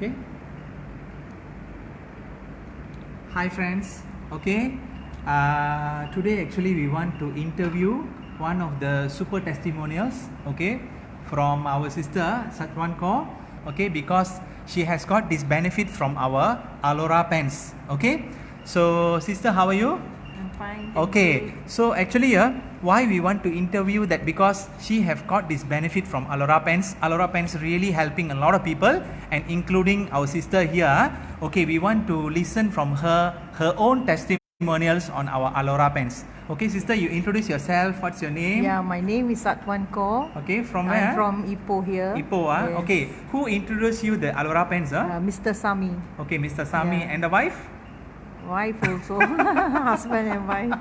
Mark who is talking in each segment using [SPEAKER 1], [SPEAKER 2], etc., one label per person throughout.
[SPEAKER 1] Okay. Hi friends. Okay. Uh, today actually we want to interview one of the super testimonials. Okay, from our sister Satwan Kaur. Okay, because she has got this benefit from our Alora pens. Okay. So sister, how are you?
[SPEAKER 2] I'm fine.
[SPEAKER 1] Okay, so actually, uh, why we want to interview that because she have got this benefit from Alora Pens. Alora Pens really helping a lot of people, and including our sister here. Okay, we want to listen from her her own testimonials on our Alora Pens. Okay, sister, you introduce yourself. What's your name?
[SPEAKER 2] Yeah, my name is Satwan Kaur.
[SPEAKER 1] Okay, from
[SPEAKER 2] I'm
[SPEAKER 1] where?
[SPEAKER 2] from Ipoh here.
[SPEAKER 1] Ipoh. Ah,
[SPEAKER 2] Yes.
[SPEAKER 1] okay. Who introduced you the Alora Pens? Ah?
[SPEAKER 2] Uh, Mr. Sami.
[SPEAKER 1] okay, Mr. Sami
[SPEAKER 2] yeah.
[SPEAKER 1] and the wife.
[SPEAKER 2] Wife also. Husband and wife.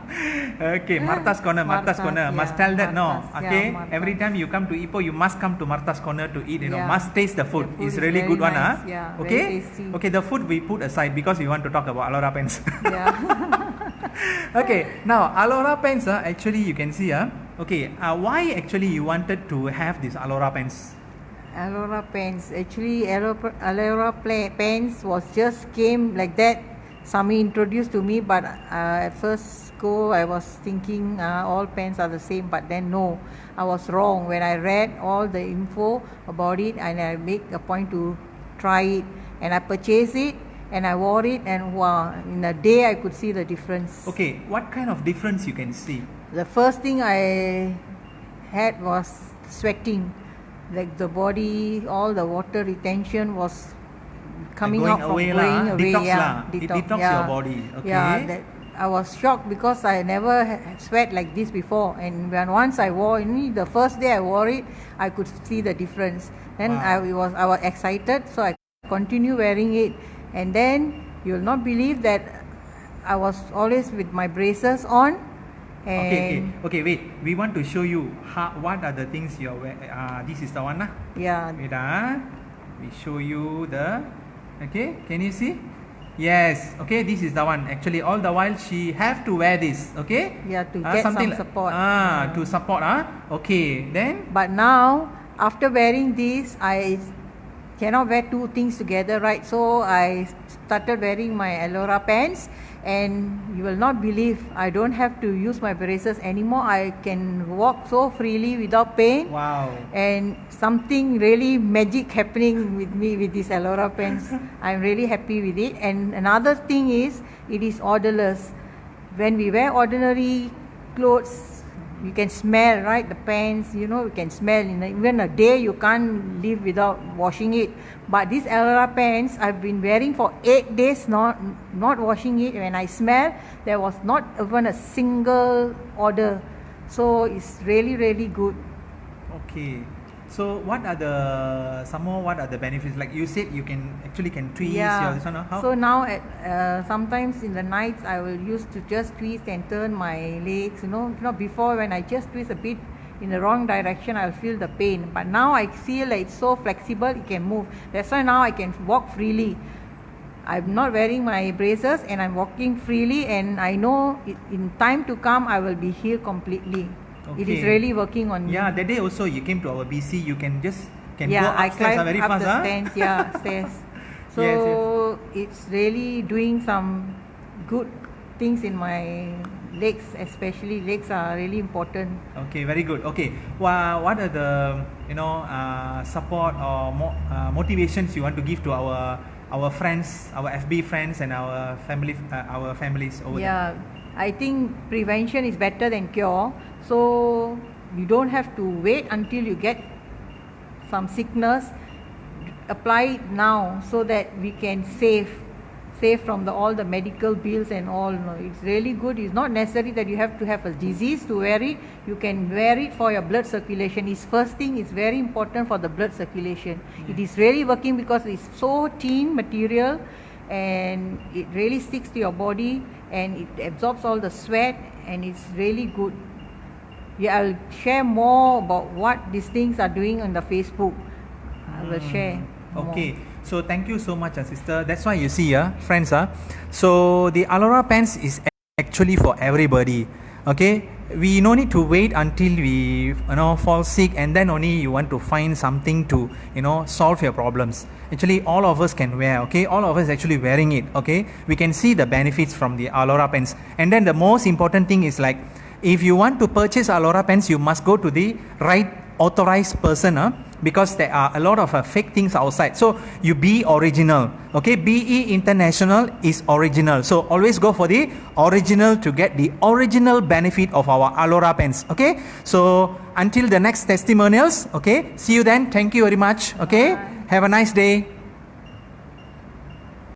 [SPEAKER 1] Okay, Martha's Corner, Martha's
[SPEAKER 2] Martha's,
[SPEAKER 1] Corner. Must tell that no. Okay,
[SPEAKER 2] yeah,
[SPEAKER 1] every time you come to Ipoh, you must come to Martha's Corner to eat. You know, must taste the food.
[SPEAKER 2] The food
[SPEAKER 1] it's
[SPEAKER 2] is
[SPEAKER 1] really good one,
[SPEAKER 2] nice,
[SPEAKER 1] ah.
[SPEAKER 2] yeah,
[SPEAKER 1] okay. Okay, the food we put aside because we want to talk about Alora pens.
[SPEAKER 2] Yeah.
[SPEAKER 1] okay, now Alora pens, ah, actually you can see, ah. Okay, uh, why actually you wanted to have this Alora pens?
[SPEAKER 2] Alora pens. Actually, Alora, Alora pens was just came like that. Sami introduced to me, but uh, at first go I was thinking uh, all pens are the same, but then no, I was wrong. When I read all the info about it, and I make a point to try it, and I purchased it, and I wore it, and wow, in a day I could see the difference.
[SPEAKER 1] Okay, what kind of difference you can see?
[SPEAKER 2] The first thing I had was sweating. Like the body, all the water retention was coming out from
[SPEAKER 1] away
[SPEAKER 2] going
[SPEAKER 1] lah,
[SPEAKER 2] away.
[SPEAKER 1] detox
[SPEAKER 2] yeah,
[SPEAKER 1] lah. It detox your body, okay.
[SPEAKER 2] Yeah, that I was shocked because I never sweat like this before. And when once I wore, only the first day I wore it, I could see the difference. Then
[SPEAKER 1] Wow.
[SPEAKER 2] I was I was excited, so I continue wearing it. And then you'll not believe that I was always with my braces on. And
[SPEAKER 1] Okay, okay, okay. Wait, we want to show you how, what are the things you're wearing. Uh, this is the one, lah.
[SPEAKER 2] yeah,
[SPEAKER 1] Wait ah. We show you the okay, can you see? Yes, okay, this is the one. Actually, all the while she have to wear this, okay?
[SPEAKER 2] Yeah, to
[SPEAKER 1] Ah,
[SPEAKER 2] get some
[SPEAKER 1] something
[SPEAKER 2] support.
[SPEAKER 1] Ah,
[SPEAKER 2] Yeah.
[SPEAKER 1] to support ah. Okay, then
[SPEAKER 2] But now, after wearing this, I cannot wear two things together, right? So I started wearing my Alora pants, and you will not believe I don't have to use my braces anymore. I can walk so freely without pain.
[SPEAKER 1] wow.
[SPEAKER 2] And something really magic happening with me with this Alora pants. I'm really happy with it. And another thing is, it is odorless. When we wear ordinary clothes, you can smell, right? The pants, you know, you can smell. In even a day, you can't live without washing it. But this Alora pants, I've been wearing for eight days, not not washing it. When I smell, there was not even a single odor. So it's really, really good.
[SPEAKER 1] Okay. So what are the some more what are the benefits? Like you said you can actually can twist your this one ah, how?
[SPEAKER 2] So now at uh, sometimes in the nights I will use to just twist and turn my legs. You know, you know before when I just twist a bit in the wrong direction, I'll feel the pain. But now I feel like it's so flexible, it can move. That's why now I can walk freely. I'm not wearing my braces and I'm walking freely, and I know it, in time to come I will be healed completely. It is really working on me.
[SPEAKER 1] yeah, that day also you came to our BC, you can just can
[SPEAKER 2] yeah,
[SPEAKER 1] go
[SPEAKER 2] I
[SPEAKER 1] upstairs ah,
[SPEAKER 2] climbed
[SPEAKER 1] very
[SPEAKER 2] up
[SPEAKER 1] fast
[SPEAKER 2] the
[SPEAKER 1] ah.
[SPEAKER 2] stairs. Yeah, stairs. So
[SPEAKER 1] Yes,
[SPEAKER 2] it's really doing some good things in my legs, especially legs are really important.
[SPEAKER 1] Okay, very good. Okay, well, what are the you know uh, support or mo- uh, motivations you want to give to our our friends, our FB friends, and our family, uh, our families over there?
[SPEAKER 2] Yeah, I think prevention is better than cure. So you don't have to wait until you get some sickness. Apply it now so that we can save save from the all the medical bills and all. No, it's really good. It's not necessary that you have to have a disease to wear it. You can wear it for your blood circulation. It's first thing is very important for the blood circulation. It is really working because it's so thin material and it really sticks to your body and it absorbs all the sweat and it's really good yeah i'll share more about what these things are doing on the facebook. I will share more.
[SPEAKER 1] Okay, so thank you so much, uh, sister. That's why you see, uh, friends, uh, so the Alora pants is actually for everybody. Okay, we no need to wait until we you know fall sick and then only you want to find something to you know solve your problems. Actually all of us can wear okay? All of us actually wearing it okay? We can see the benefits from the alora pens and then the most important thing is like if you want to purchase alora pens you must go to the right authorized person huh? because there are a lot of uh, fake things outside. So you be original okay? Be international is original. So always go for the original to get the original benefit of our alora pens okay? So until the next testimonials okay? See you then. Thank you very much okay? Have a nice day